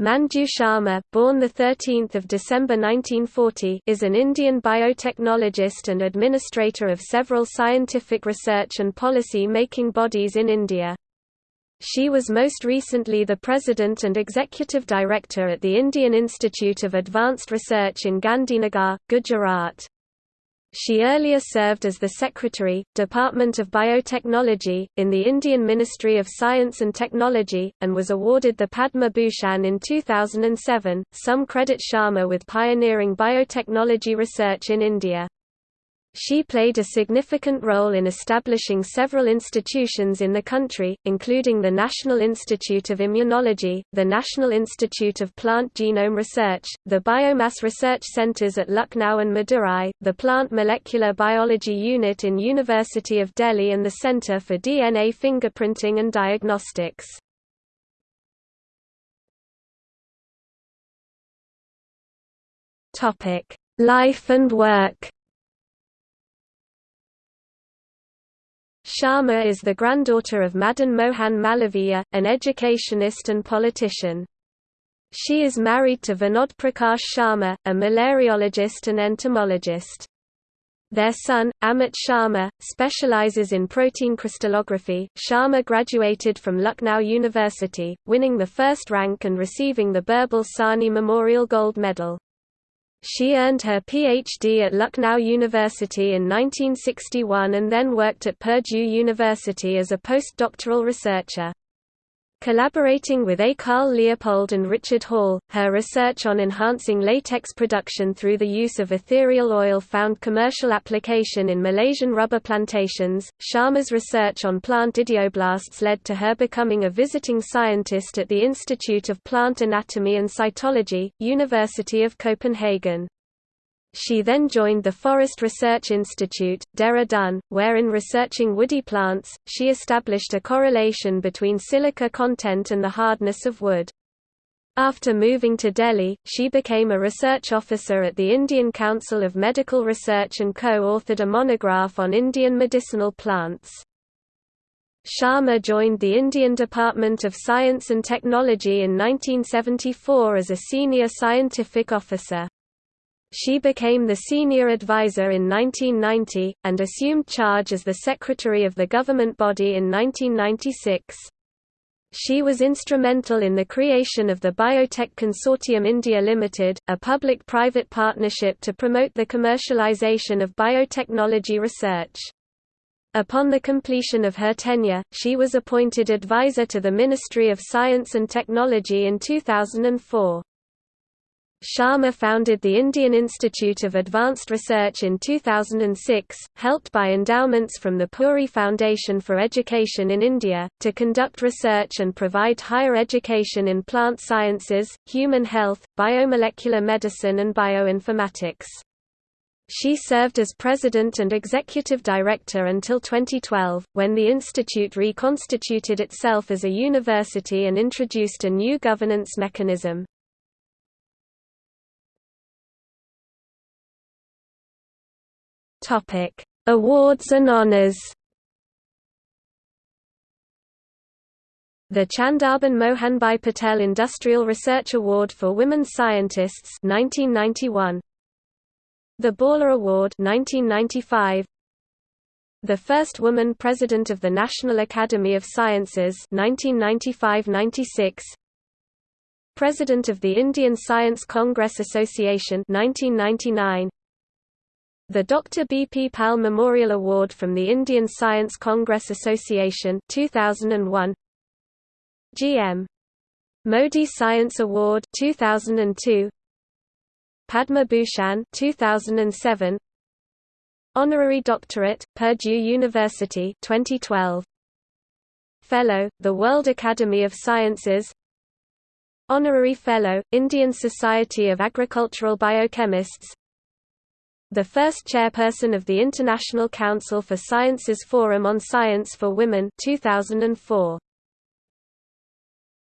Manju Sharma, born 13 December 1940 is an Indian biotechnologist and administrator of several scientific research and policy-making bodies in India. She was most recently the president and executive director at the Indian Institute of Advanced Research in Gandhinagar, Gujarat. She earlier served as the Secretary, Department of Biotechnology, in the Indian Ministry of Science and Technology, and was awarded the Padma Bhushan in 2007. Some credit Sharma with pioneering biotechnology research in India. She played a significant role in establishing several institutions in the country, including the National Institute of Immunology, the National Institute of Plant Genome Research, the Biomass Research Centres at Lucknow and Madurai, the Plant Molecular Biology Unit in University of Delhi and the Centre for DNA Fingerprinting and Diagnostics. Life and work Sharma is the granddaughter of Madan Mohan Malaviya, an educationist and politician. She is married to Vinod Prakash Sharma, a malariologist and entomologist. Their son, Amit Sharma, specializes in protein crystallography. Sharma graduated from Lucknow University, winning the first rank and receiving the Birbal Sahni Memorial Gold Medal. She earned her Ph.D. at Lucknow University in 1961 and then worked at Purdue University as a postdoctoral researcher. Collaborating with A. Carl Leopold and Richard Hall, her research on enhancing latex production through the use of ethereal oil found commercial application in Malaysian rubber plantations. Sharma's research on plant idioblasts led to her becoming a visiting scientist at the Institute of Plant Anatomy and Cytology, University of Copenhagen. She then joined the Forest Research Institute, Dehradun, where in researching woody plants, she established a correlation between silica content and the hardness of wood. After moving to Delhi, she became a research officer at the Indian Council of Medical Research and co-authored a monograph on Indian medicinal plants. Sharma joined the Indian Department of Science and Technology in 1974 as a senior scientific officer. She became the senior advisor in 1990, and assumed charge as the secretary of the government body in 1996. She was instrumental in the creation of the Biotech Consortium India Limited, a public-private partnership to promote the commercialization of biotechnology research. Upon the completion of her tenure, she was appointed advisor to the Ministry of Science and Technology in 2004. Sharma founded the Indian Institute of Advanced Research in 2006, helped by endowments from the Puri Foundation for Education in India, to conduct research and provide higher education in plant sciences, human health, biomolecular medicine and bioinformatics. She served as president and executive director until 2012, when the institute reconstituted itself as a university and introduced a new governance mechanism. Topic: Awards and honors. The Chandaben Mohanbhai Patel Industrial Research Award for Women Scientists 1991. The Bohler Award 1995. The first woman president of the National Academy of Sciences 1995-96. President of the Indian Science Congress Association 1999 the Dr. B. P. Pal Memorial Award from the Indian Science Congress Association 2001 G.M. Modi Science Award 2002 Padma Bhushan 2007 Honorary Doctorate Purdue University 2012 Fellow The World Academy of Sciences Honorary Fellow Indian Society of Agricultural Biochemists the first chairperson of the International Council for Sciences Forum on Science for Women 2004.